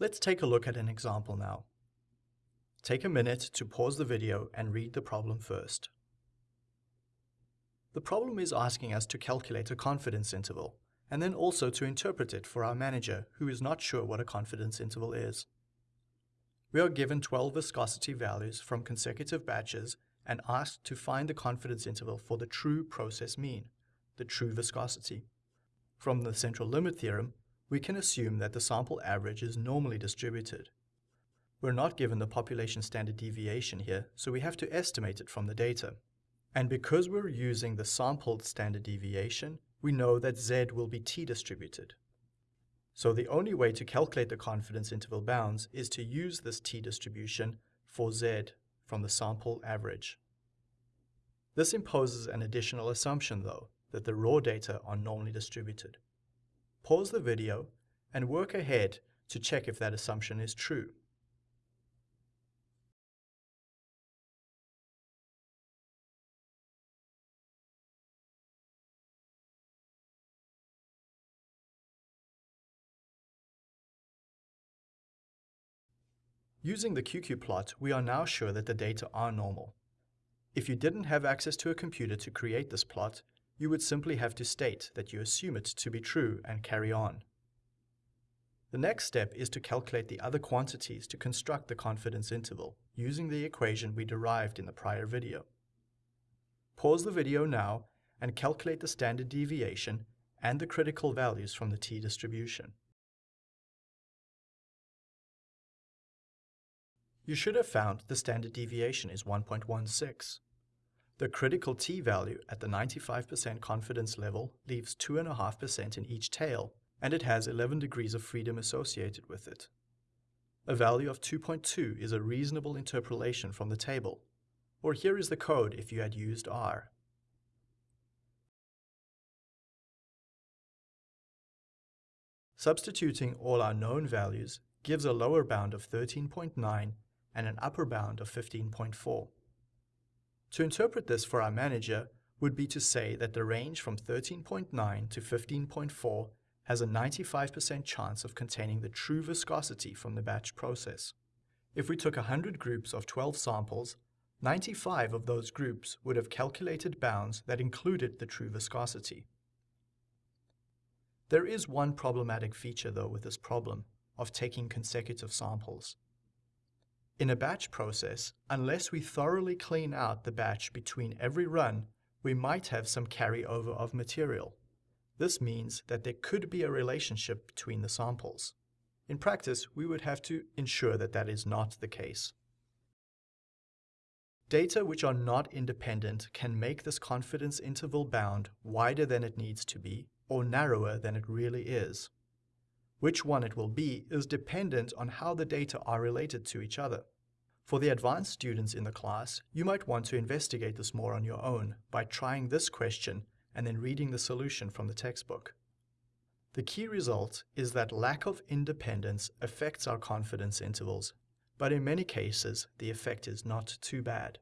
Let's take a look at an example now. Take a minute to pause the video and read the problem first. The problem is asking us to calculate a confidence interval, and then also to interpret it for our manager who is not sure what a confidence interval is. We are given 12 viscosity values from consecutive batches and asked to find the confidence interval for the true process mean, the true viscosity. From the central limit theorem, we can assume that the sample average is normally distributed. We're not given the population standard deviation here, so we have to estimate it from the data. And because we're using the sampled standard deviation, we know that z will be t-distributed. So the only way to calculate the confidence interval bounds is to use this t-distribution for z from the sample average. This imposes an additional assumption though, that the raw data are normally distributed. Pause the video and work ahead to check if that assumption is true. Using the QQ plot, we are now sure that the data are normal. If you didn't have access to a computer to create this plot, you would simply have to state that you assume it to be true and carry on. The next step is to calculate the other quantities to construct the confidence interval, using the equation we derived in the prior video. Pause the video now and calculate the standard deviation and the critical values from the t-distribution. You should have found the standard deviation is 1.16. The critical t-value at the 95% confidence level leaves 2.5% in each tail, and it has 11 degrees of freedom associated with it. A value of 2.2 is a reasonable interpolation from the table, or here is the code if you had used R. Substituting all our known values gives a lower bound of 13.9 and an upper bound of 15.4. To interpret this for our manager would be to say that the range from 13.9 to 15.4 has a 95% chance of containing the true viscosity from the batch process. If we took 100 groups of 12 samples, 95 of those groups would have calculated bounds that included the true viscosity. There is one problematic feature though with this problem of taking consecutive samples. In a batch process, unless we thoroughly clean out the batch between every run, we might have some carryover of material. This means that there could be a relationship between the samples. In practice, we would have to ensure that that is not the case. Data which are not independent can make this confidence interval bound wider than it needs to be or narrower than it really is. Which one it will be is dependent on how the data are related to each other. For the advanced students in the class, you might want to investigate this more on your own by trying this question and then reading the solution from the textbook. The key result is that lack of independence affects our confidence intervals, but in many cases the effect is not too bad.